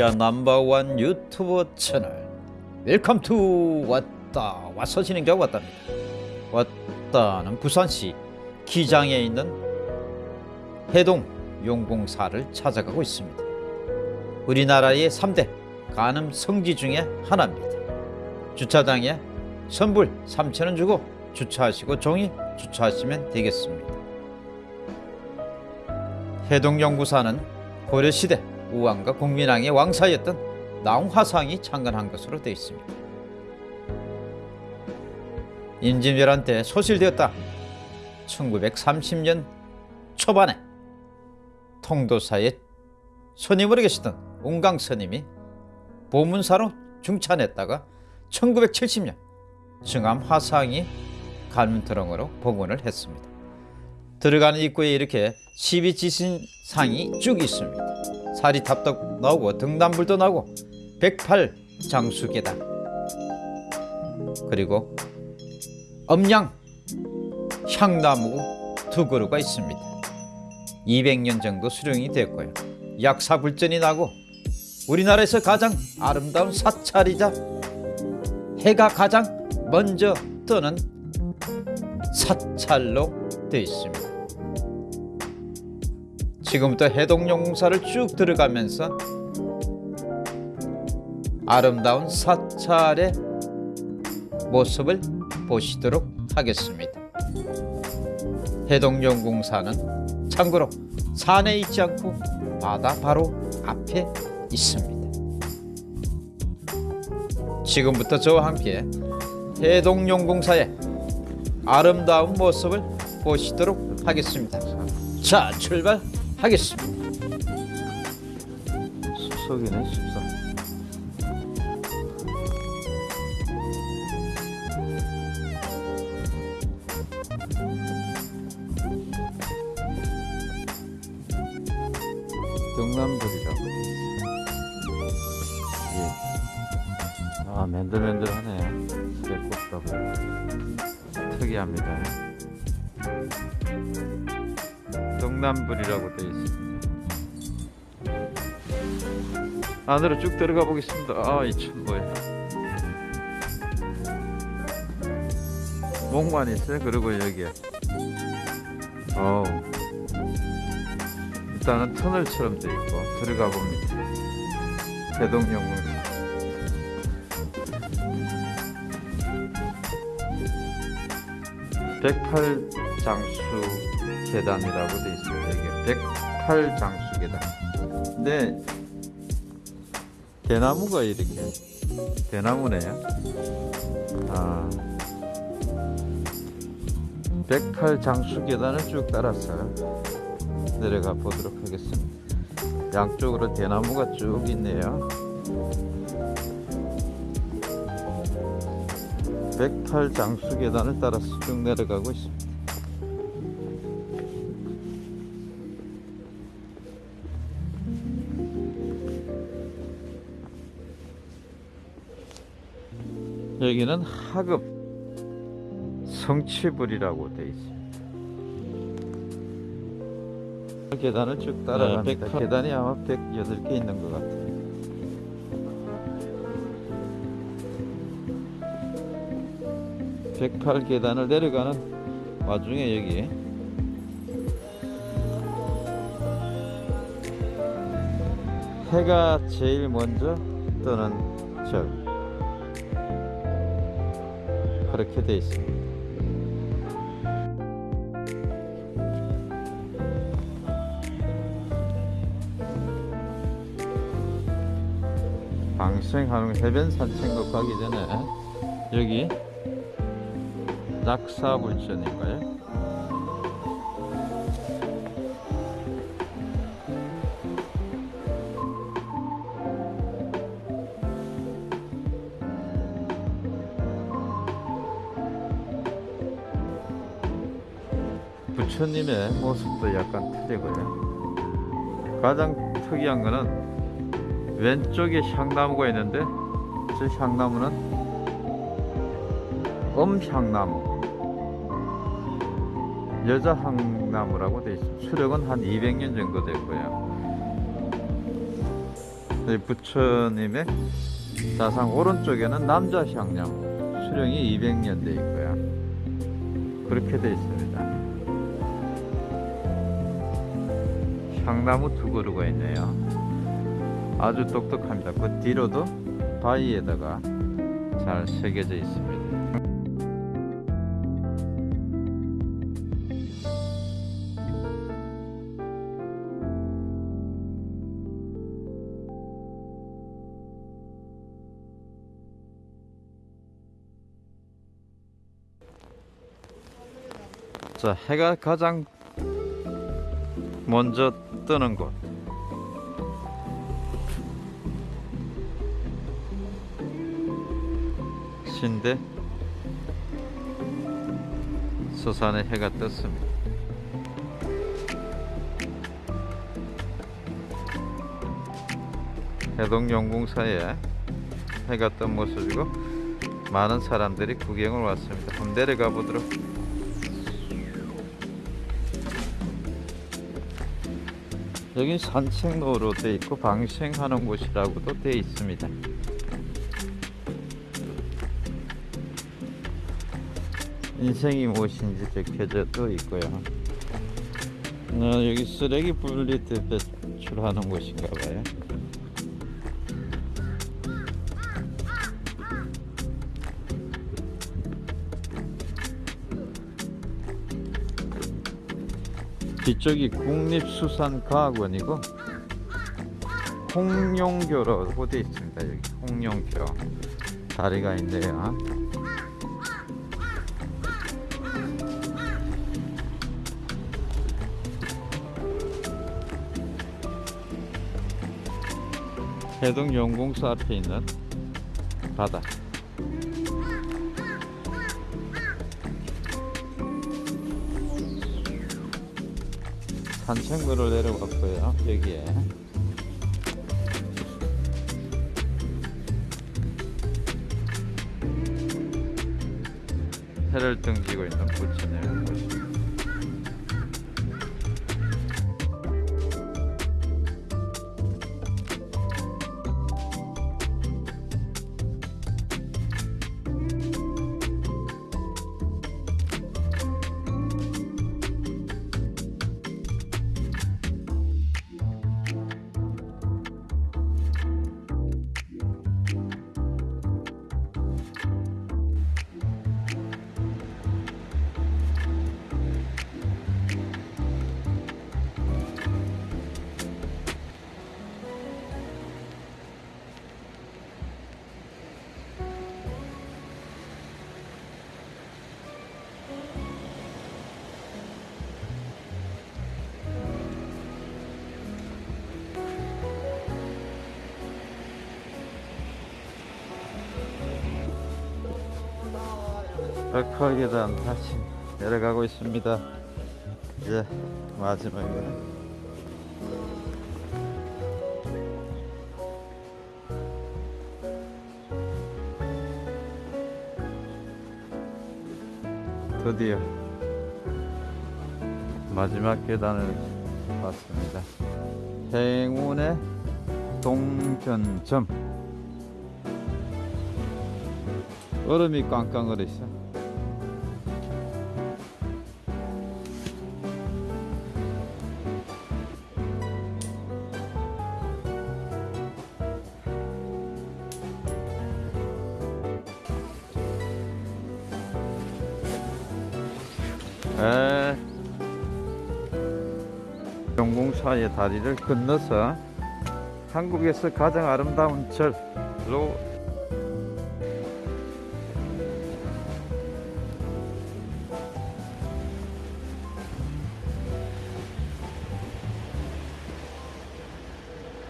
Korea number one YouTube channel. Welcome to 왔다 와서 진행자 왔답니다. 왔다는 부산시 기장에 있는 해동 용궁사를 찾아가고 있습니다. 우리나라의 3대 관음 성지 중에 하나입니다. 주차장에 선불 3천원 주고 주차하시고 종이 주차하시면 되겠습니다. 해동연구사는 고려시대 우왕과 공민왕의 왕사였던 나홍화상이 창건한 것으로 되어 있습니다. 임진왜란 때 소실되었다. 1930년 초반에 통도사의 스님으로 계시던 웅강 스님이 보문사로 중찬했다가 1970년 증암 화상이 갈문트렁으로 복원을 했습니다. 들어가는 입구에 이렇게 12지신상이 쭉 있습니다. 사리탑도 나오고 등단불도 나오고 108 장수계단 그리고 엄양 향나무 두 그루가 있습니다. 200년 정도 수령이 됐고요. 약사불전이 나고 우리나라에서 가장 아름다운 사찰이자 해가 가장 먼저 뜨는 사찰로 되어 있습니다. 지금부터 해동용사를 쭉 들어가면서 아름다운 사찰의 모습을 보시도록 하겠습니다. 해동용궁사는 참고로 산에 있지 않고 바다 바로 앞에 있습니다. 지금부터 저와 함께 해동용궁사의 아름다운 모습을 보시도록 하겠습니다. 자, 출발 하겠습니다. 숲속이네, 숲속. 있어. 예. 아, 맨들맨들하네. 새꽃다고. 특이합니다. 동남불이라고 되어 있습니다. 안으로 쭉 들어가 보겠습니다. 아, 이 참 뭐야. 목만 있어요. 그리고 여기에. 어우. 일단은 터널처럼 되어 있고 들어가 봅니다. 대동영문. 백팔장수 계단이라고 되어 있습니다. 이게 백팔장수 계단. 근데 대나무가 이렇게 대나무네요. 아, 백팔장수 계단을 쭉 따라서 내려가 보도록 하겠습니다. 양쪽으로 대나무가 쭉 있네요. 108장수 계단을 따라서 쭉 내려가고 있습니다. 여기는 하급 성취불이라고 되어 있습니다. 계단을 쭉 따라갑니다. 네, 108. 계단이 아마 108개 있는 것 같아요. 백팔 계단을 내려가는 와중에 여기 해가 제일 먼저 뜨는 절 그렇게 돼 있습니다. 방생하는 해변 산책로 가기 전에 여기 낙사불전인가요? 부처님의 모습도 약간 틀리고요. 가장 특이한 거는 왼쪽에 향나무가 있는데 저 향나무는 엄향나무 여자 향나무라고 되어 있습니다. 수령은 한 200년 정도 됐고요. 이 부처님의 자상 오른쪽에는 남자 향량 수령이 200년 돼 있고요. 그렇게 돼 있습니 다. 향나무 두 그루가 있네요. 아주 똑똑합니다. 그 뒤로도 바위에다가 잘 새겨져 있습니다. 자, 해가 가장 먼저 뜨는 곳. 신대 서산에 해가 떴습니다. 해동용궁사에 해가 뜬 모습이고 많은 사람들이 구경을 왔습니다. 한번 내려가 보도록 여기 산책로로 돼 있고 방생하는 곳이라고도 돼 있습니다. 인생이 무엇인지 적혀져 또 있고요. 어, 여기 쓰레기 분리 때 배출하는 곳인가 봐요. 뒤쪽이 국립수산과학원이고 홍룡교라고 되어 있습니다. 여기 홍룡교 다리가 있네요. 해동연공소 앞에 있는 바다. 산책로를 내려왔고요. 여기에 해를 등지고 있는 부처님의 모습. 백화계단 다시 내려가고 있습니다. 이제 마지막이네. 드디어 마지막 계단을 왔습니다. 행운의 동전점 얼음이 있 다리를 건너서 한국에서 가장 아름다운 절로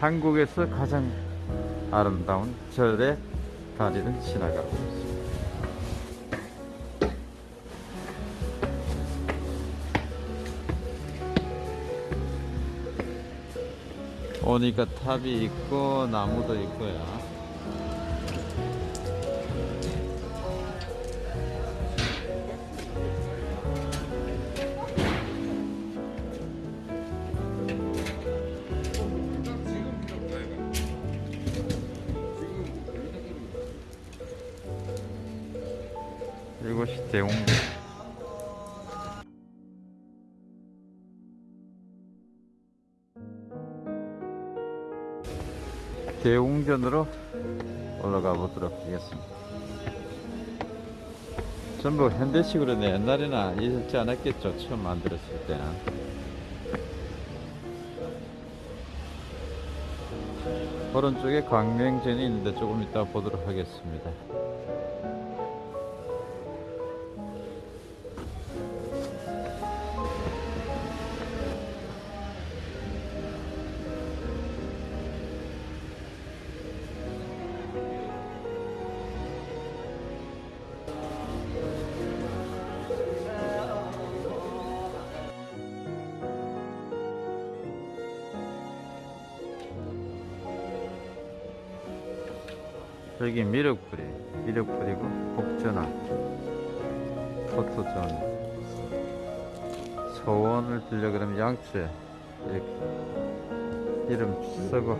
한국에서 가장 아름다운 절의 다리를 지나가고 있습니다. 오니까 탑이 있고 나무도 있고요. 이곳이 대웅 대웅전으로 올라가 보도록 하겠습니다. 전부 현대식으로 내 옛날에는 있었지 않았겠죠. 처음 만들었을 때는. 오른쪽에 광명전이 있는데 조금 이따 보도록 하겠습니다. 여기 미륵불이 미륵불이고 복전화 포토존 소원을 빌려 그러면 양초에 이렇게 이름 쓰고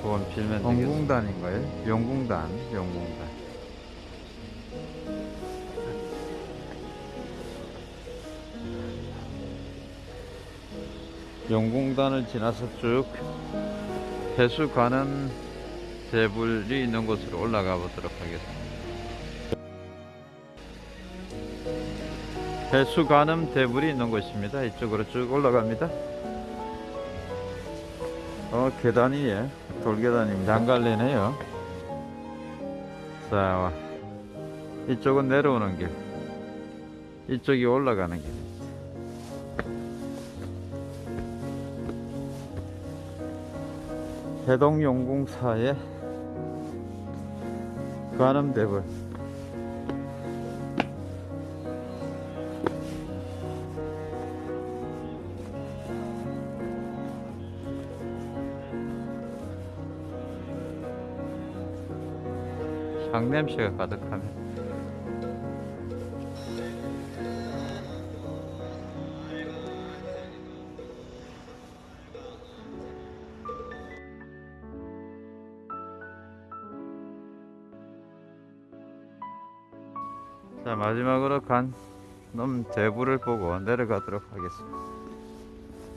소원 빌면 되겠습니다 용궁단인가요? 용궁단 용궁단. 용궁단을 지나서 쭉 해수 가는 대불이 있는 곳으로 올라가 보도록 하겠습니다. 해수 가늠 대불이 있는 곳입니다. 이쪽으로 쭉 올라갑니다. 어, 계단이, 예, 돌계단입니다. 장갈래네요. 자, 이쪽은 내려오는 길. 이쪽이 올라가는 길. 해동용궁사의 관음대불 향냄새가 가득하네 자 마지막으로 간놈 대부를 보고 내려가도록 하겠습니다.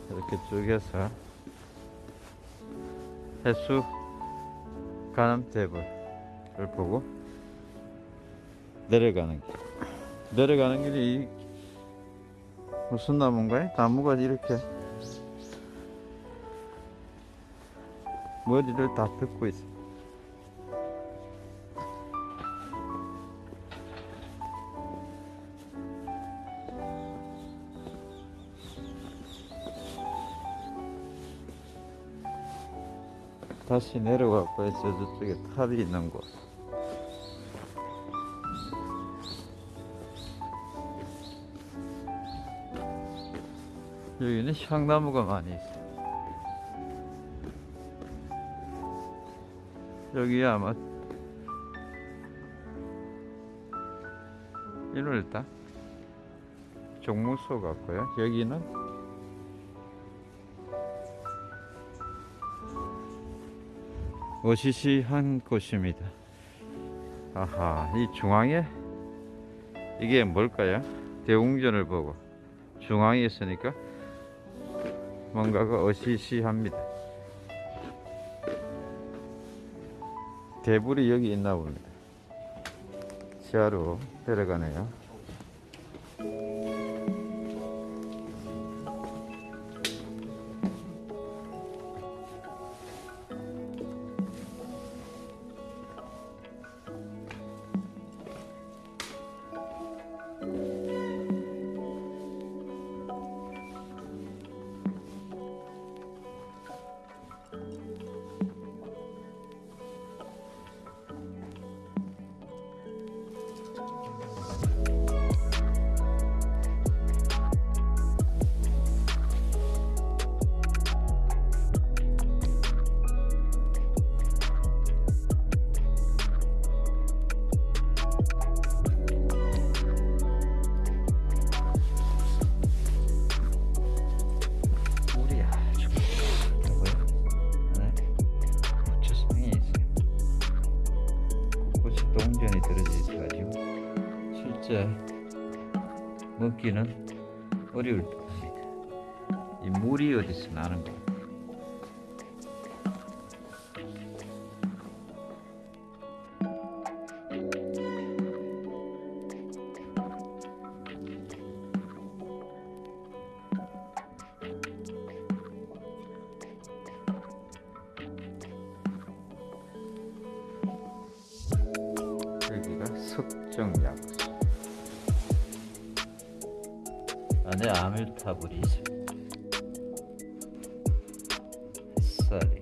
이렇게 쭉 해서 해수 가는 대불을 보고 내려가는 길. 내려가는 길이 이- 무슨 나무인가요? 나무가 이렇게 머리를 다 뜯고 있어 다시 내려가고 저 저쪽에 탑이 있는 곳. 여기는 향나무가 많이 있어. 여기 아마 이럴다 종무소 같고요. 여기는 어시시한 곳입니다. 아하, 이 중앙에 이게 뭘까요? 대웅전을 보고 중앙에 있으니까 뭔가가 어시시합니다. 대불이 여기 있나 봅니다. 지하로 내려가네요. 동전이 들어져 있어가지고 실제 먹기는 어려울 듯합니다. 이 물이 어디서 나는 거. 햇살이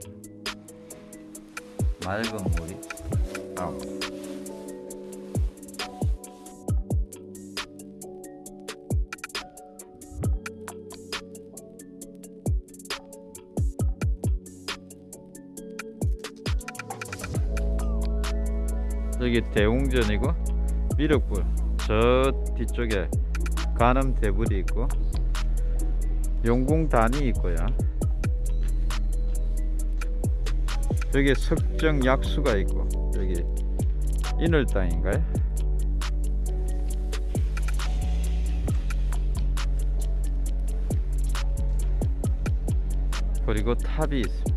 맑은 물이 나옵니다 여기 대웅전이고 미륵불 저 뒤쪽에 간암 대불이 있고 용궁단이 있고요 여기 석정 약수가 있고 여기 인월당인가요? 그리고 탑이 있습니다.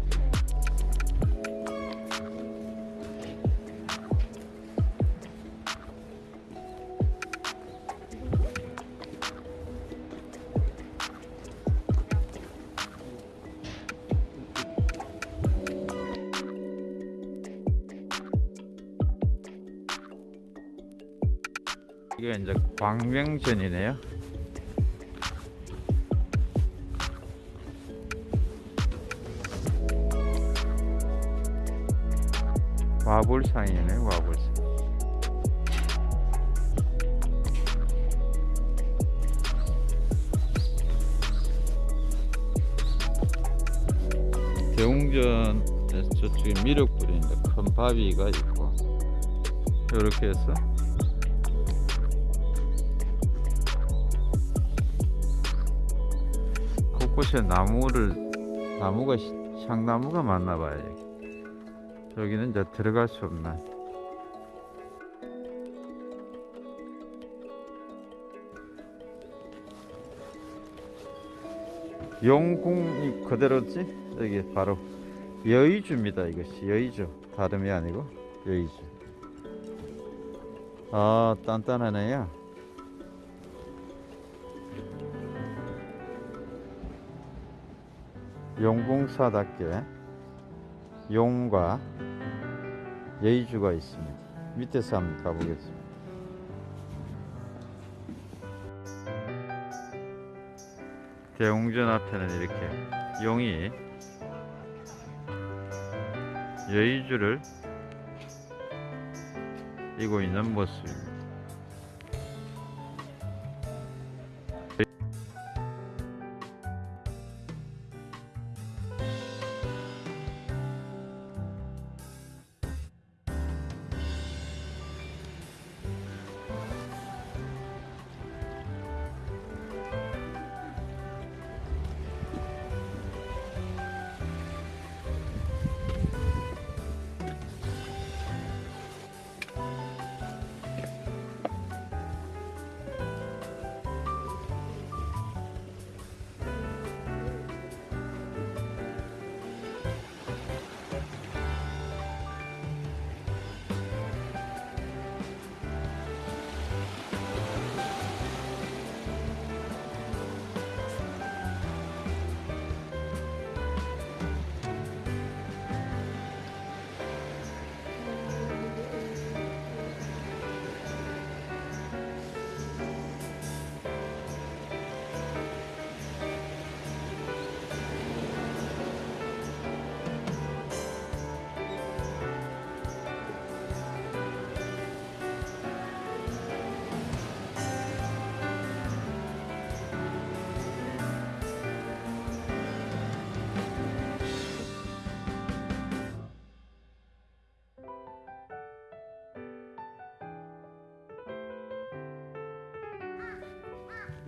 광명전이네요. 와불상이네 와불상. 대웅전에서 저쪽에 미륵불인데 큰 바위가 있고 이렇게 해서 곳곳에 나무를 나무가 시- 향나무가 많나 봐요. 여기. 여기는 이제 들어갈 수 없나. 영궁이 그대로지? 여기 바로 여의주입니다. 이것이 여의주. 다름이 아니고 여의주. 아 단단하네요. 용궁사답게 용과 예의주가 있습니다. 밑에서 한번 가보겠습니다. 대웅전 앞에는 이렇게 용이 예의주를 이고 있는 모습입니다.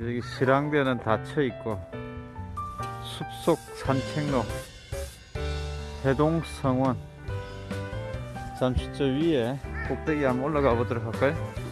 여기 실랑대는 닫혀 있고 숲속 산책로 해동성원 잠시 저 위에 꼭대기 한번 올라가 보도록 할까요?